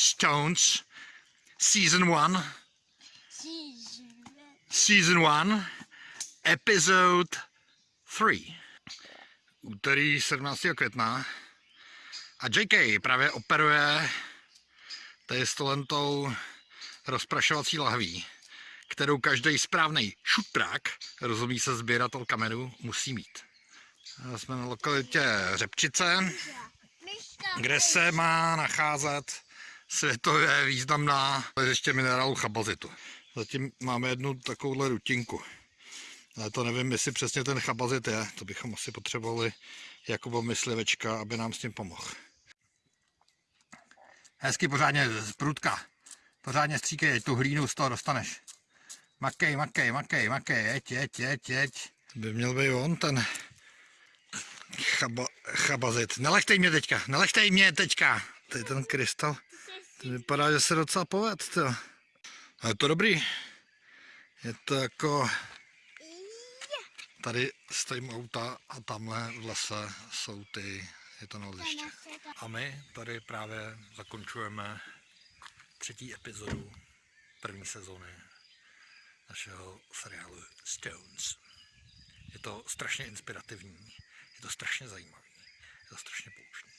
Stones, Season 1, Season 1, Episode 3. Úterý 17. května. A JK právě operuje tady stolentou rozprašovací lahví, kterou každý správný šutrák, rozumí se sběratel kamenů, musí mít. A Jsme na lokalitě Řepčice, kde se má nacházet světově významná ještě minerálu chabazitu. Zatím máme jednu takovouhle rutinku. Ale to nevím, jestli přesně ten chabazit je. To bychom asi potřebovali Jakuba Myslivečka, aby nám s tím pomohl. Hezky pořádně z prudka. Pořádně stříkej, tu hlínu z toho dostaneš. Makej, makej, makej, makej, jeď, jeď, jeď, jeď. By měl být on ten chaba, chabazit. Nelechtej mě teďka, nelechtej mě teďka. Tady ten krystal, to vypadá, že se docela poved, to. A je to dobrý. Je to jako... Tady stojím auta a tamhle v lese jsou ty, je to naleziště. A my tady právě zakončujeme třetí epizodu první sezóny našeho seriálu Stones. Je to strašně inspirativní, je to strašně zajímavý, je to strašně poutavý.